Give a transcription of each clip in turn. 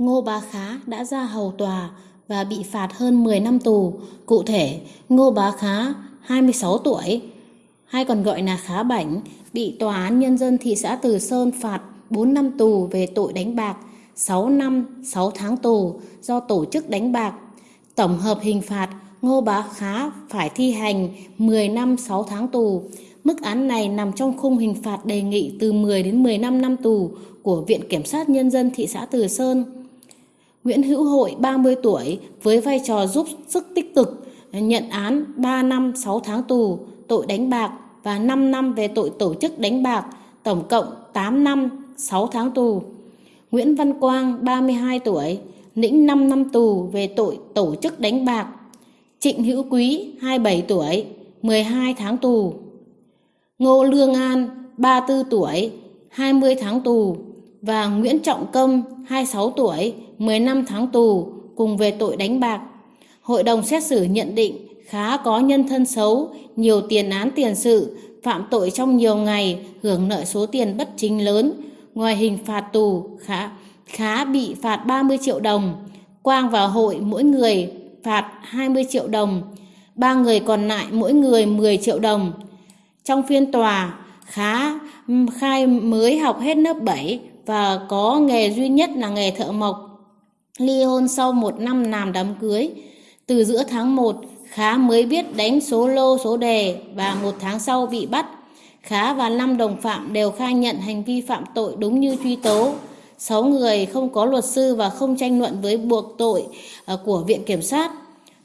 Ngô Bá Khá đã ra hầu tòa và bị phạt hơn 10 năm tù. Cụ thể, Ngô Bá Khá, 26 tuổi, hay còn gọi là Khá Bảnh, bị Tòa án Nhân dân thị xã Từ Sơn phạt 4 năm tù về tội đánh bạc, 6 năm 6 tháng tù do tổ chức đánh bạc. Tổng hợp hình phạt, Ngô Bá Khá phải thi hành 10 năm 6 tháng tù. Mức án này nằm trong khung hình phạt đề nghị từ 10 đến 15 năm tù của Viện Kiểm sát Nhân dân thị xã Từ Sơn. Nguyễn Hữu Hội 30 tuổi với vai trò giúp sức tích cực nhận án 3 năm 6 tháng tù tội đánh bạc và 5 năm về tội tổ chức đánh bạc, tổng cộng 8 năm 6 tháng tù. Nguyễn Văn Quang 32 tuổi lĩnh 5 năm tù về tội tổ chức đánh bạc. Trịnh Hữu Quý 27 tuổi 12 tháng tù. Ngô Lương An 34 tuổi 20 tháng tù và Nguyễn Trọng Công 26 tuổi 15 tháng tù cùng về tội đánh bạc. Hội đồng xét xử nhận định Khá có nhân thân xấu, nhiều tiền án tiền sự, phạm tội trong nhiều ngày, hưởng nợ số tiền bất chính lớn. Ngoài hình phạt tù, Khá, Khá bị phạt 30 triệu đồng. Quang và Hội mỗi người phạt 20 triệu đồng. Ba người còn lại mỗi người 10 triệu đồng. Trong phiên tòa, Khá khai mới học hết lớp 7 và có nghề duy nhất là nghề thợ mộc. Ly hôn sau một năm làm đám cưới. Từ giữa tháng 1, Khá mới biết đánh số lô số đề và một tháng sau bị bắt. Khá và năm đồng phạm đều khai nhận hành vi phạm tội đúng như truy tố. Sáu người không có luật sư và không tranh luận với buộc tội ờ, của Viện Kiểm sát.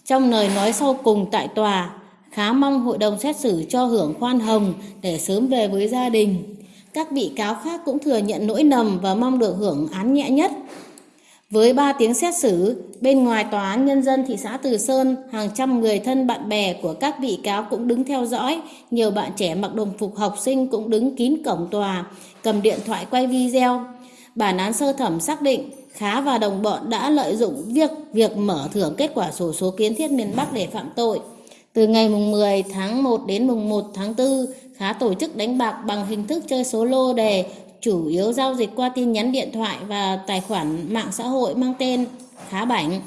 Trong lời nói sau cùng tại tòa, Khá mong hội đồng xét xử cho hưởng khoan hồng để sớm về với gia đình. Các bị cáo khác cũng thừa nhận lỗi nầm và mong được hưởng án nhẹ nhất. Với 3 tiếng xét xử, bên ngoài tòa án nhân dân thị xã Từ Sơn, hàng trăm người thân bạn bè của các bị cáo cũng đứng theo dõi, nhiều bạn trẻ mặc đồng phục học sinh cũng đứng kín cổng tòa, cầm điện thoại quay video. Bản án sơ thẩm xác định Khá và đồng bọn đã lợi dụng việc việc mở thưởng kết quả sổ số kiến thiết miền Bắc để phạm tội. Từ ngày mùng 10 tháng 1 đến mùng 1 tháng 4, Khá tổ chức đánh bạc bằng hình thức chơi số lô đề chủ yếu giao dịch qua tin nhắn điện thoại và tài khoản mạng xã hội mang tên Khá Bảnh.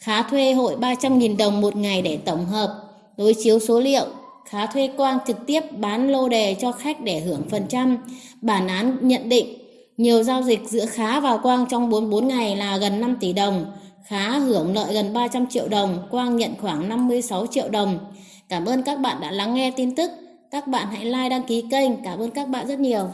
Khá thuê hội 300.000 đồng một ngày để tổng hợp, đối chiếu số liệu. Khá thuê Quang trực tiếp bán lô đề cho khách để hưởng phần trăm. Bản án nhận định nhiều giao dịch giữa Khá và Quang trong 44 ngày là gần 5 tỷ đồng. Khá hưởng lợi gần 300 triệu đồng, Quang nhận khoảng 56 triệu đồng. Cảm ơn các bạn đã lắng nghe tin tức. Các bạn hãy like đăng ký kênh. Cảm ơn các bạn rất nhiều.